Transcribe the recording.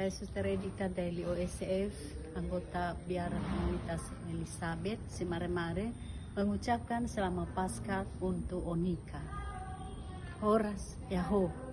Saya Suster Edita dari OSF, anggota Biara Komunitas Elizabeth, Simaremare, mengucapkan selamat Paskah untuk Onika. Horas Yahoo.